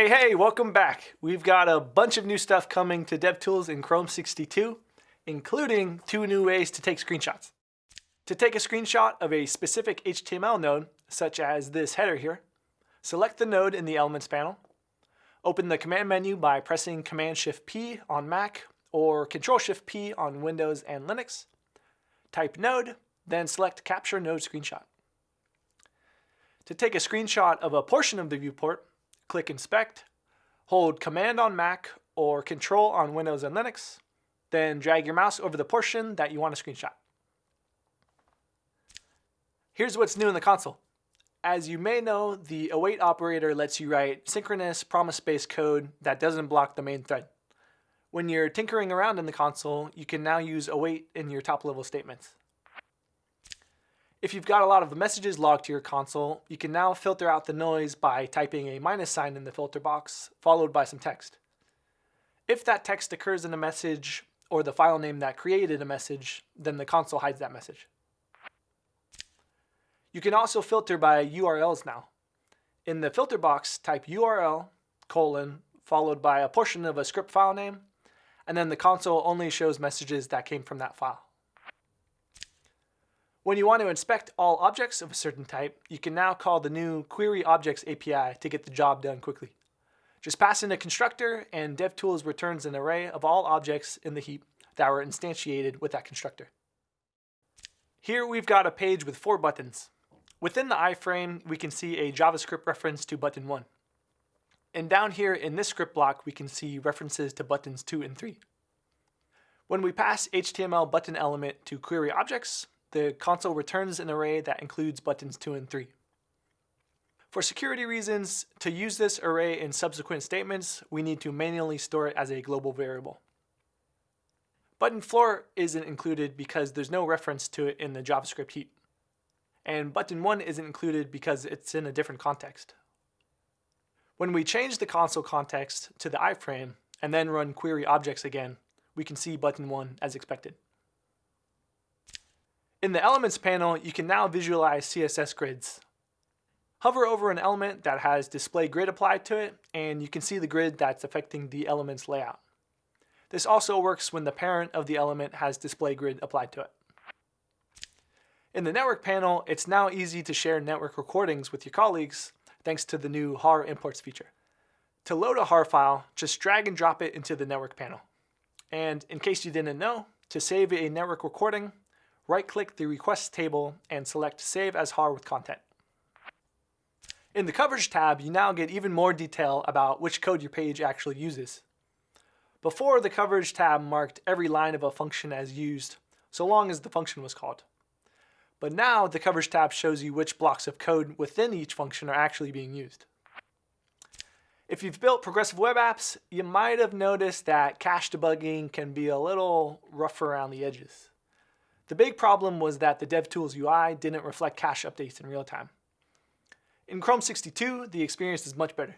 Hey, hey, welcome back. We've got a bunch of new stuff coming to DevTools in Chrome 62, including two new ways to take screenshots. To take a screenshot of a specific HTML node, such as this header here, select the node in the Elements panel, open the command menu by pressing Command-Shift-P on Mac or Control-Shift-P on Windows and Linux, type node, then select Capture Node Screenshot. To take a screenshot of a portion of the viewport, click Inspect, hold Command on Mac or Control on Windows and Linux, then drag your mouse over the portion that you want to screenshot. Here's what's new in the console. As you may know, the await operator lets you write synchronous promise-based code that doesn't block the main thread. When you're tinkering around in the console, you can now use await in your top-level statements. If you've got a lot of messages logged to your console, you can now filter out the noise by typing a minus sign in the filter box, followed by some text. If that text occurs in a message or the file name that created a message, then the console hides that message. You can also filter by URLs now. In the filter box, type URL, colon, followed by a portion of a script file name, and then the console only shows messages that came from that file. When you want to inspect all objects of a certain type, you can now call the new Query Objects API to get the job done quickly. Just pass in a constructor and DevTools returns an array of all objects in the heap that were instantiated with that constructor. Here we've got a page with four buttons. Within the iframe, we can see a JavaScript reference to button 1. And down here in this script block, we can see references to buttons 2 and 3. When we pass HTML button element to query objects, the console returns an array that includes buttons 2 and 3. For security reasons, to use this array in subsequent statements, we need to manually store it as a global variable. Button floor isn't included because there's no reference to it in the JavaScript heap. And button 1 isn't included because it's in a different context. When we change the console context to the iframe and then run query objects again, we can see button 1 as expected. In the Elements panel, you can now visualize CSS grids. Hover over an element that has display grid applied to it, and you can see the grid that's affecting the element's layout. This also works when the parent of the element has display grid applied to it. In the network panel, it's now easy to share network recordings with your colleagues thanks to the new HAR imports feature. To load a HAR file, just drag and drop it into the network panel. And in case you didn't know, to save a network recording, right-click the Requests table and select Save as HAR with content. In the Coverage tab, you now get even more detail about which code your page actually uses. Before, the Coverage tab marked every line of a function as used, so long as the function was called. But now, the Coverage tab shows you which blocks of code within each function are actually being used. If you've built progressive web apps, you might have noticed that cache debugging can be a little rough around the edges. The big problem was that the DevTools UI didn't reflect cache updates in real time. In Chrome 62, the experience is much better.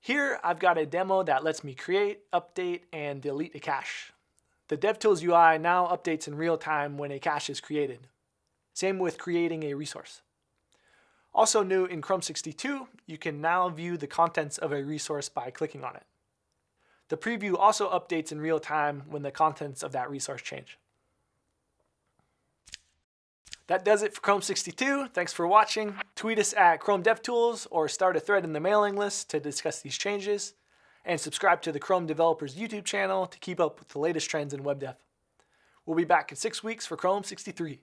Here, I've got a demo that lets me create, update, and delete a cache. The DevTools UI now updates in real time when a cache is created. Same with creating a resource. Also new in Chrome 62, you can now view the contents of a resource by clicking on it. The preview also updates in real time when the contents of that resource change. That does it for Chrome 62. Thanks for watching. Tweet us at Chrome DevTools or start a thread in the mailing list to discuss these changes. And subscribe to the Chrome Developers YouTube channel to keep up with the latest trends in web dev. We'll be back in six weeks for Chrome 63.